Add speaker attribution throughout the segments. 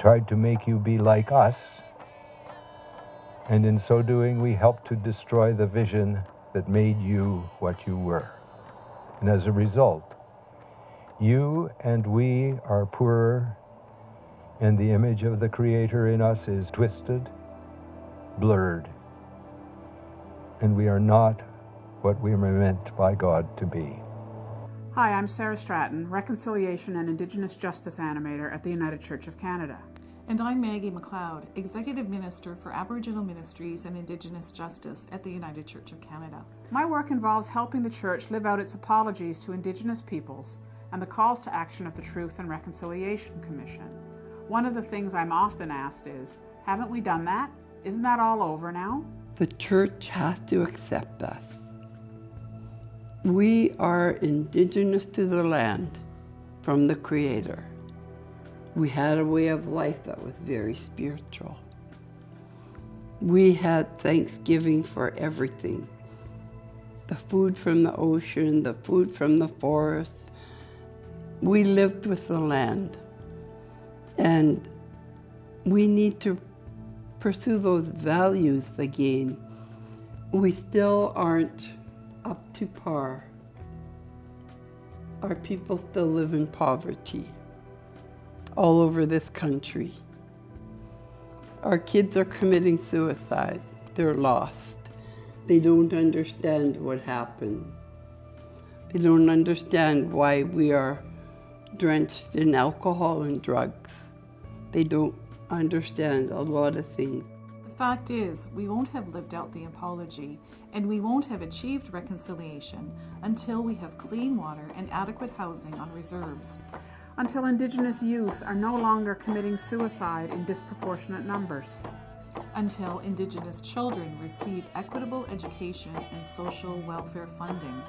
Speaker 1: tried to make you be like us, and in so doing, we helped to destroy the vision that made you what you were. And as a result, you and we are poorer, and the image of the Creator in us is twisted, blurred, and we are not what we were meant by God to be.
Speaker 2: Hi, I'm Sarah Stratton, Reconciliation and Indigenous Justice Animator at the United Church of Canada.
Speaker 3: And I'm Maggie McLeod, Executive Minister for Aboriginal Ministries and Indigenous Justice at the United Church of Canada.
Speaker 2: My work involves helping the Church live out its apologies to Indigenous peoples and the calls to action of the Truth and Reconciliation Commission. One of the things I'm often asked is, haven't we done that? Isn't that all over now?
Speaker 4: The Church has to accept that. We are indigenous to the land from the Creator. We had a way of life that was very spiritual. We had thanksgiving for everything. The food from the ocean, the food from the forest. We lived with the land. And we need to pursue those values again. We still aren't up to par. Our people still live in poverty all over this country. Our kids are committing suicide. They're lost. They don't understand what happened. They don't understand why we are drenched in alcohol and drugs. They don't understand a lot of things.
Speaker 3: The fact is, we won't have lived out the apology and we won't have achieved reconciliation until we have clean water and adequate housing on reserves.
Speaker 2: Until Indigenous youth are no longer committing suicide in disproportionate numbers.
Speaker 3: Until Indigenous children receive equitable education and social welfare funding.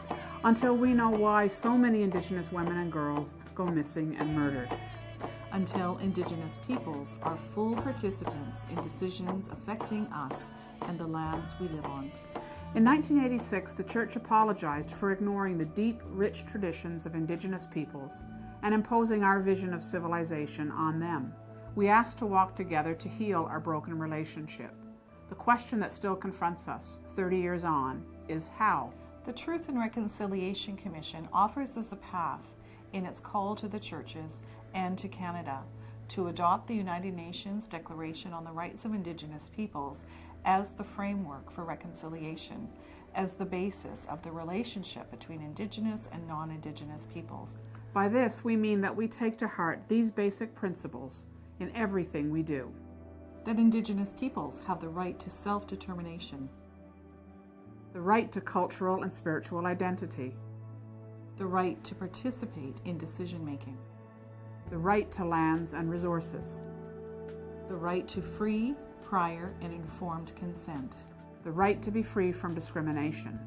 Speaker 2: Until we know why so many Indigenous women and girls go missing and murdered
Speaker 3: until Indigenous peoples are full participants in decisions affecting us and the lands we live on.
Speaker 2: In 1986, the Church apologized for ignoring the deep, rich traditions of Indigenous peoples and imposing our vision of civilization on them. We asked to walk together to heal our broken relationship. The question that still confronts us, 30 years on, is how?
Speaker 3: The Truth and Reconciliation Commission offers us a path in its call to the churches and to Canada to adopt the United Nations Declaration on the Rights of Indigenous Peoples as the framework for reconciliation, as the basis of the relationship between Indigenous and non-Indigenous peoples.
Speaker 2: By this, we mean that we take to heart these basic principles in everything we do.
Speaker 3: That Indigenous peoples have the right to self-determination.
Speaker 2: The right to cultural and spiritual identity
Speaker 3: the right to participate in decision making,
Speaker 2: the right to lands and resources,
Speaker 3: the right to free, prior, and informed consent,
Speaker 2: the right to be free from discrimination.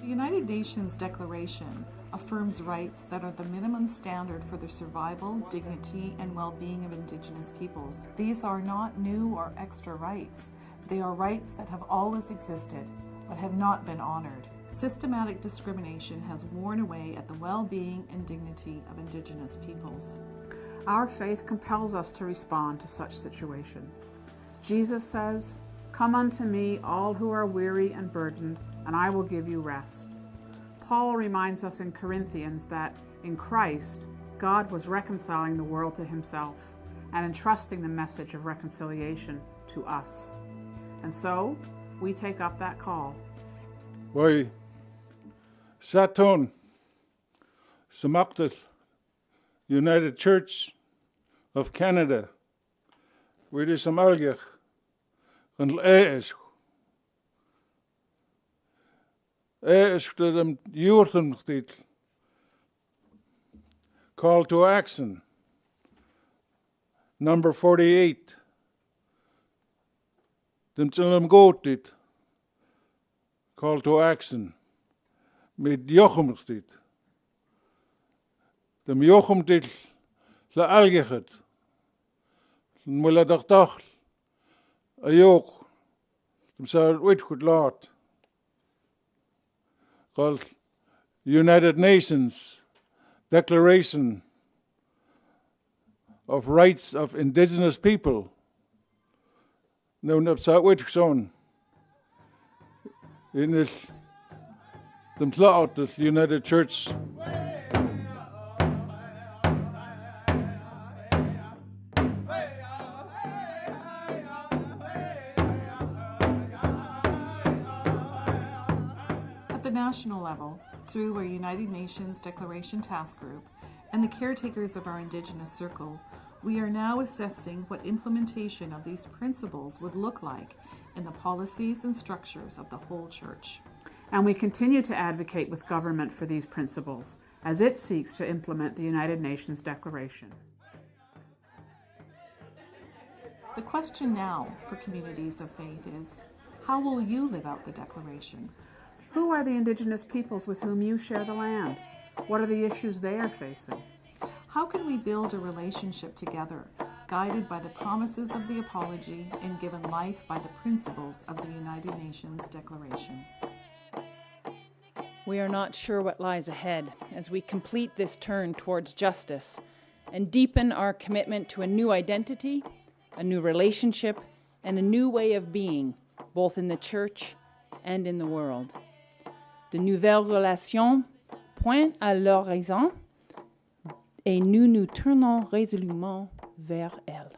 Speaker 3: The United Nations Declaration affirms rights that are the minimum standard for the survival, dignity, and well-being of Indigenous peoples. These are not new or extra rights. They are rights that have always existed, but have not been honored. Systematic discrimination has worn away at the well-being and dignity of Indigenous peoples.
Speaker 2: Our faith compels us to respond to such situations. Jesus says, Come unto me, all who are weary and burdened, and I will give you rest. Paul reminds us in Corinthians that in Christ, God was reconciling the world to himself and entrusting the message of reconciliation to us. And so, we take up that call.
Speaker 5: Why, Saturn, Samachtal, United Church of Canada, where is Amalgach, and Eesh. Eesh to them titel. Call to action. Number 48. Dem tsilum gotit. Call to action. Mit. Dem Jochem titel le algechet. Mulla doch doch. A joch. Dem sa wit goed laat. Called United Nations Declaration of rights of indigenous people. Heb ze uitgezonden. In the United Church.
Speaker 3: At national level, through our United Nations Declaration Task Group and the caretakers of our Indigenous Circle, we are now assessing what implementation of these principles would look like in the policies and structures of the whole church.
Speaker 2: And we continue to advocate with government for these principles as it seeks to implement the United Nations Declaration.
Speaker 3: The question now for communities of faith is how will you live out the Declaration?
Speaker 2: Who are the Indigenous peoples with whom you share the land? What are the issues they are facing?
Speaker 3: How can we build a relationship together, guided by the promises of the Apology and given life by the principles of the United Nations Declaration?
Speaker 6: We are not sure what lies ahead as we complete this turn towards justice and deepen our commitment to a new identity, a new relationship, and a new way of being, both in the church and in the world. De nouvelles relations pointent à l'horizon et nous nous tournons résolument vers elles.